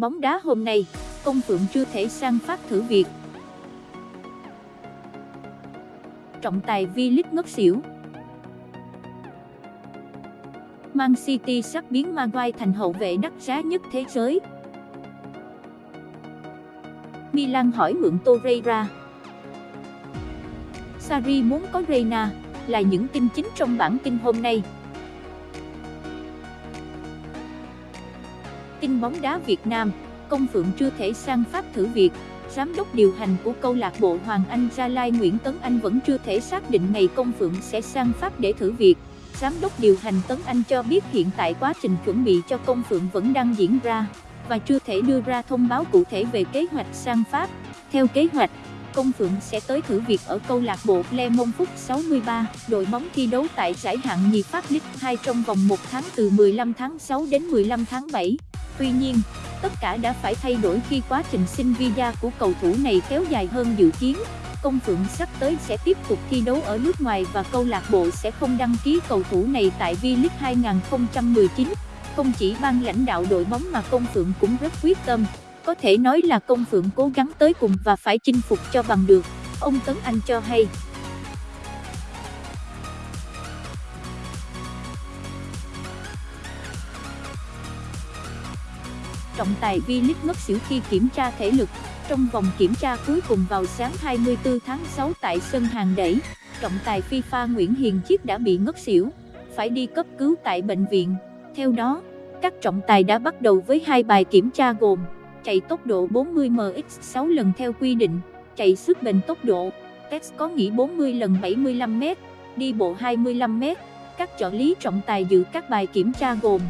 bóng đá hôm nay, Công Phượng chưa thể sang Pháp thử việc. Trọng tài V-League ngất xỉu Man City sắp biến Maguire thành hậu vệ đắt giá nhất thế giới. Milan hỏi mượn Torreira. Sarri muốn có Reina, là những tin chính trong bản tin hôm nay. Tin bóng đá Việt Nam, Công Phượng chưa thể sang Pháp thử việc, Giám đốc điều hành của câu lạc bộ Hoàng Anh Gia Lai Nguyễn Tấn Anh vẫn chưa thể xác định ngày Công Phượng sẽ sang Pháp để thử việc. Giám đốc điều hành Tấn Anh cho biết hiện tại quá trình chuẩn bị cho Công Phượng vẫn đang diễn ra, và chưa thể đưa ra thông báo cụ thể về kế hoạch sang Pháp. Theo kế hoạch, Công Phượng sẽ tới thử việc ở câu lạc bộ Le Mông Phúc 63, đội bóng thi đấu tại giải hạng nhì Pháp League 2 trong vòng 1 tháng từ 15 tháng 6 đến 15 tháng 7. Tuy nhiên, tất cả đã phải thay đổi khi quá trình xin visa của cầu thủ này kéo dài hơn dự kiến. Công Phượng sắp tới sẽ tiếp tục thi đấu ở nước ngoài và câu lạc bộ sẽ không đăng ký cầu thủ này tại V-League 2019. Không chỉ ban lãnh đạo đội bóng mà Công Phượng cũng rất quyết tâm. Có thể nói là Công Phượng cố gắng tới cùng và phải chinh phục cho bằng được, ông Tấn Anh cho hay. Trọng tài V-League ngất xỉu khi kiểm tra thể lực. Trong vòng kiểm tra cuối cùng vào sáng 24 tháng 6 tại sân hàng đẩy, trọng tài FIFA Nguyễn Hiền Chiết đã bị ngất xỉu, phải đi cấp cứu tại bệnh viện. Theo đó, các trọng tài đã bắt đầu với hai bài kiểm tra gồm chạy tốc độ 40 mx 6 lần theo quy định, chạy sức bền tốc độ, test có nghỉ 40 lần 75m, đi bộ 25m. Các trợ lý trọng tài dự các bài kiểm tra gồm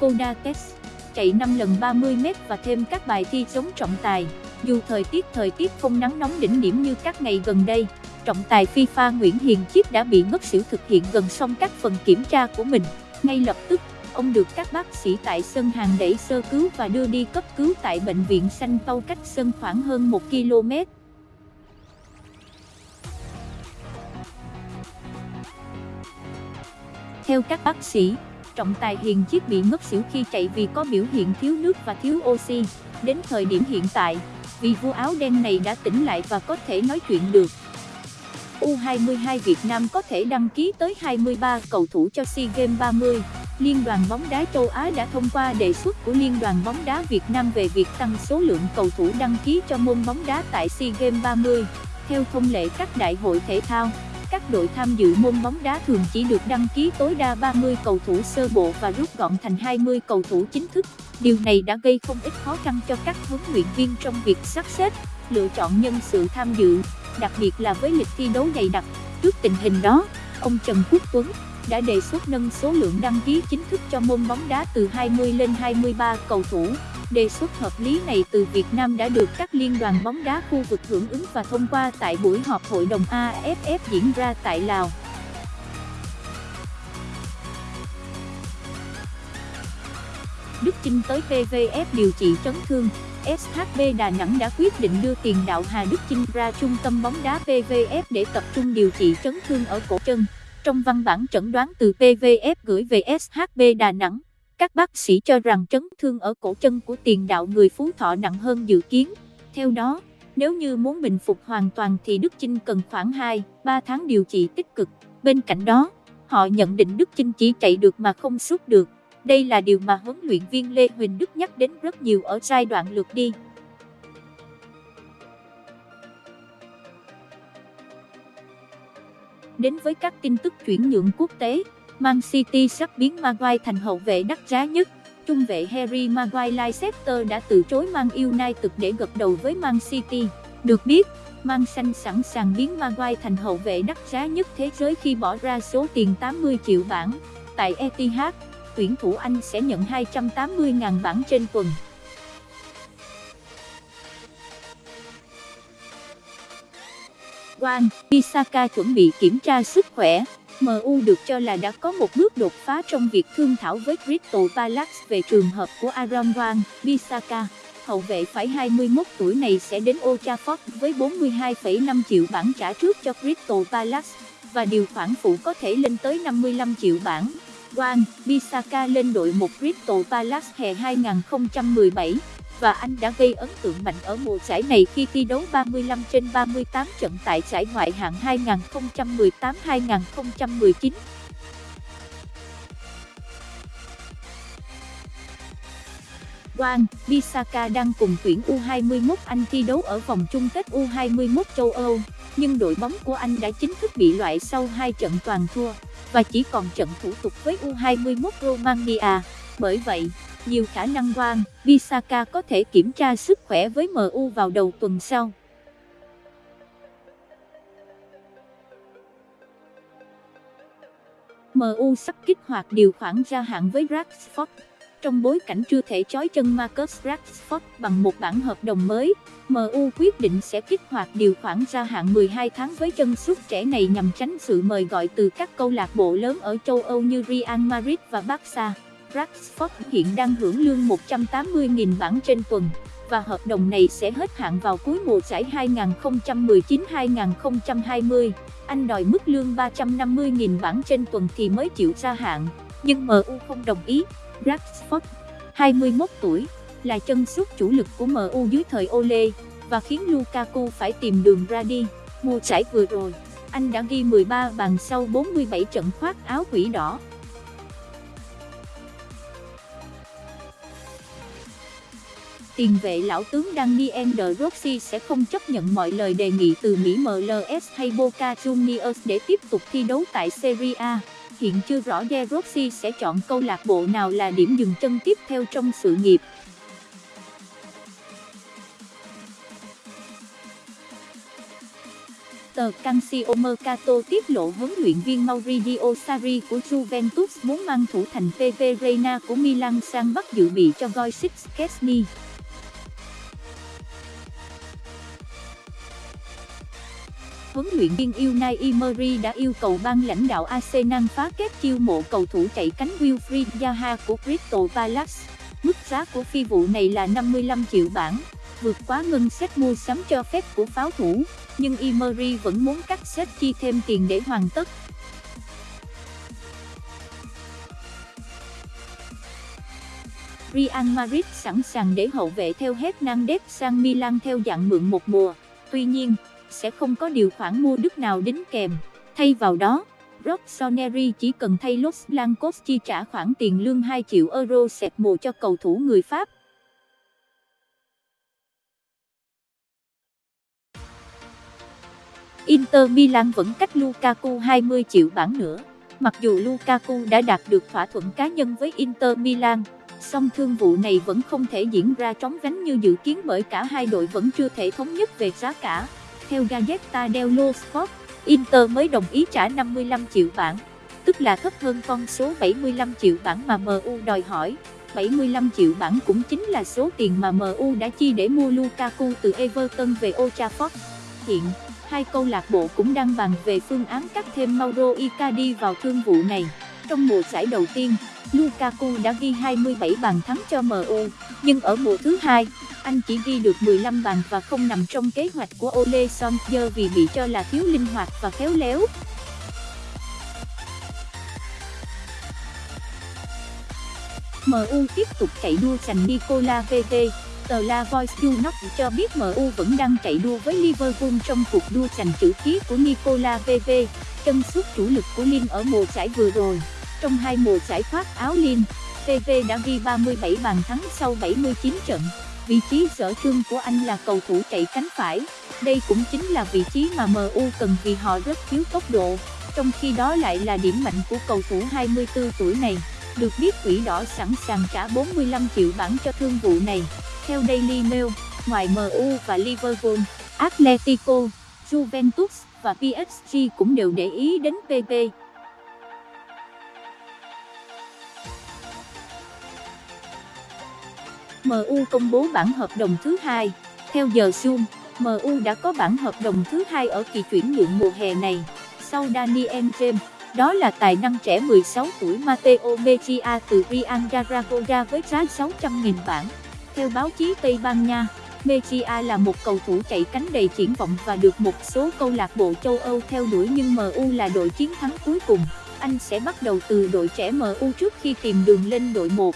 Coda test chạy 5 lần 30m và thêm các bài thi chống trọng tài. Dù thời tiết thời tiết không nắng nóng đỉnh điểm như các ngày gần đây, trọng tài FIFA Nguyễn Hiền Chiết đã bị ngất xỉu thực hiện gần xong các phần kiểm tra của mình. Ngay lập tức, ông được các bác sĩ tại sân hàng đẩy sơ cứu và đưa đi cấp cứu tại bệnh viện Sanh Tâu cách sân khoảng hơn 1 km. Theo các bác sĩ, trọng tài Hiền Chiết bị ngất xỉu khi chạy vì có biểu hiện thiếu nước và thiếu oxy. Đến thời điểm hiện tại, vì vua áo đen này đã tỉnh lại và có thể nói chuyện được. U22 Việt Nam có thể đăng ký tới 23 cầu thủ cho SEA Games 30. Liên đoàn bóng đá châu Á đã thông qua đề xuất của Liên đoàn bóng đá Việt Nam về việc tăng số lượng cầu thủ đăng ký cho môn bóng đá tại SEA Games 30. Theo thông lệ các đại hội thể thao, các đội tham dự môn bóng đá thường chỉ được đăng ký tối đa 30 cầu thủ sơ bộ và rút gọn thành 20 cầu thủ chính thức. Điều này đã gây không ít khó khăn cho các huấn luyện viên trong việc sắp xếp, lựa chọn nhân sự tham dự, đặc biệt là với lịch thi đấu dày đặc. Trước tình hình đó, ông Trần Quốc Tuấn đã đề xuất nâng số lượng đăng ký chính thức cho môn bóng đá từ 20 lên 23 cầu thủ. Đề xuất hợp lý này từ Việt Nam đã được các liên đoàn bóng đá khu vực hưởng ứng và thông qua tại buổi họp hội đồng AFF diễn ra tại Lào. Đức Chinh tới PVF điều trị chấn thương. SHB Đà Nẵng đã quyết định đưa tiền đạo Hà Đức Chinh ra trung tâm bóng đá PVF để tập trung điều trị chấn thương ở cổ chân. Trong văn bản chẩn đoán từ PVF gửi về SHB Đà Nẵng, các bác sĩ cho rằng chấn thương ở cổ chân của tiền đạo người Phú Thọ nặng hơn dự kiến. Theo đó, nếu như muốn bình phục hoàn toàn thì Đức Chinh cần khoảng 2-3 tháng điều trị tích cực. Bên cạnh đó, họ nhận định Đức Chinh chỉ chạy được mà không sút được. Đây là điều mà huấn luyện viên Lê Huỳnh Đức nhắc đến rất nhiều ở giai đoạn lượt đi. Đến với các tin tức chuyển nhượng quốc tế, Man City sắp biến Maguire thành hậu vệ đắt giá nhất. Trung vệ Harry Maguire Leicester đã từ chối Man United để gật đầu với Man City. Được biết, Man Xanh sẵn sàng biến Maguire thành hậu vệ đắt giá nhất thế giới khi bỏ ra số tiền 80 triệu bảng. Tại Etihad, tuyển thủ Anh sẽ nhận 280.000 bảng trên tuần. Wan Bisaka chuẩn bị kiểm tra sức khỏe. MU được cho là đã có một bước đột phá trong việc thương thảo với Crystal Palace về trường hợp của Aaron Wan Bisaka. Hậu vệ phải 21 tuổi này sẽ đến Old Trafford với 42,5 triệu bảng trả trước cho Crystal Palace và điều khoản phụ có thể lên tới 55 triệu bảng. Wan Bisaka lên đội một Crystal Palace hè 2017 và anh đã gây ấn tượng mạnh ở mùa giải này khi thi đấu 35 trên 38 trận tại giải ngoại hạng 2018-2019. Wang, Bisaka đang cùng tuyển U21 Anh thi đấu ở vòng chung kết U21 châu Âu, nhưng đội bóng của Anh đã chính thức bị loại sau hai trận toàn thua, và chỉ còn trận thủ tục với U21 Romania. Bởi vậy, nhiều khả năng Juan Bisaka có thể kiểm tra sức khỏe với MU vào đầu tuần sau. MU sắp kích hoạt điều khoản gia hạn với Rashford trong bối cảnh chưa thể chói chân Marcus Rashford bằng một bản hợp đồng mới, MU quyết định sẽ kích hoạt điều khoản gia hạn 12 tháng với chân sút trẻ này nhằm tránh sự mời gọi từ các câu lạc bộ lớn ở châu Âu như Real Madrid và Barca. Rashford hiện đang hưởng lương 180.000 bảng trên tuần, và hợp đồng này sẽ hết hạn vào cuối mùa giải 2019-2020. Anh đòi mức lương 350.000 bảng trên tuần thì mới chịu gia hạn, nhưng MU không đồng ý. Rashford, 21 tuổi, là chân sút chủ lực của MU dưới thời Ole, và khiến Lukaku phải tìm đường ra đi. Mùa giải vừa rồi, anh đã ghi 13 bàn sau 47 trận khoác áo quỷ đỏ. Tiền vệ lão tướng Daniel De Rossi sẽ không chấp nhận mọi lời đề nghị từ Mỹ MLS hay Boca Juniors để tiếp tục thi đấu tại Serie A hiện chưa rõ De Rossi sẽ chọn câu lạc bộ nào là điểm dừng chân tiếp theo trong sự nghiệp. Tờ Calcio Mercato tiết lộ huấn luyện viên Maurizio Sarri của Juventus muốn mang thủ thành PV Reina của Milan sang Bắc dự bị cho Goicis Kesni. Huấn luyện viên Unai Emery đã yêu cầu ban lãnh đạo Arsenal phá kết chiêu mộ cầu thủ chạy cánh Wilfried Zaha của Crystal Palace. Mức giá của phi vụ này là 55 triệu bảng, vượt quá ngân sách mua sắm cho phép của pháo thủ, nhưng Emery vẫn muốn cắt xếp chi thêm tiền để hoàn tất. Real Madrid sẵn sàng để hậu vệ theo hết Hernandez sang Milan theo dạng mượn một mùa. Tuy nhiên, sẽ không có điều khoản mua đức nào đính kèm. Thay vào đó, Rossoneri chỉ cần thay Los Blancos chi trả khoản tiền lương 2 triệu euro sẹt mồ cho cầu thủ người Pháp. Inter Milan vẫn cách Lukaku 20 triệu bảng nữa. Mặc dù Lukaku đã đạt được thỏa thuận cá nhân với Inter Milan, song thương vụ này vẫn không thể diễn ra trống vánh như dự kiến bởi cả hai đội vẫn chưa thể thống nhất về giá cả. Theo Gazeta dello Sport, Inter mới đồng ý trả 55 triệu bảng, tức là thấp hơn con số 75 triệu bảng mà MU đòi hỏi. 75 triệu bảng cũng chính là số tiền mà MU đã chi để mua Lukaku từ Everton về Old Trafford. Hiện, hai câu lạc bộ cũng đang bàn về phương án cắt thêm Mauro Icardi vào thương vụ này. Trong mùa giải đầu tiên, Lukaku đã ghi 27 bàn thắng cho MU, nhưng ở mùa thứ hai, anh chỉ ghi được 15 bàn và không nằm trong kế hoạch của Ole Solskjaer vì bị cho là thiếu linh hoạt và khéo léo. MU tiếp tục chạy đua giành Nicola VT. Tờ La Voice Junoc cho biết MU vẫn đang chạy đua với Liverpool trong cuộc đua giành chữ ký của Nicola VV, chân sút chủ lực của Lille ở mùa giải vừa rồi. Trong hai mùa giải khoác áo Lille, Pv đã ghi 37 bàn thắng sau 79 trận. Vị trí sở trường của anh là cầu thủ chạy cánh phải. Đây cũng chính là vị trí mà MU cần vì họ rất thiếu tốc độ, trong khi đó lại là điểm mạnh của cầu thủ 24 tuổi này. Được biết quỷ đỏ sẵn sàng trả 45 triệu bảng cho thương vụ này. Theo Daily Mail, ngoài MU và Liverpool, Atletico, Juventus và PSG cũng đều để ý đến PP. MU công bố bản hợp đồng thứ hai. Theo giờ Zoom, MU đã có bản hợp đồng thứ hai ở kỳ chuyển nhượng mùa hè này. Sau Daniel James, đó là tài năng trẻ 16 tuổi Mateo Mejia từ Real Zaragoza với giá 600.000 bảng. Theo báo chí Tây Ban Nha, Mejia là một cầu thủ chạy cánh đầy triển vọng và được một số câu lạc bộ châu Âu theo đuổi nhưng MU là đội chiến thắng cuối cùng. Anh sẽ bắt đầu từ đội trẻ MU trước khi tìm đường lên đội 1.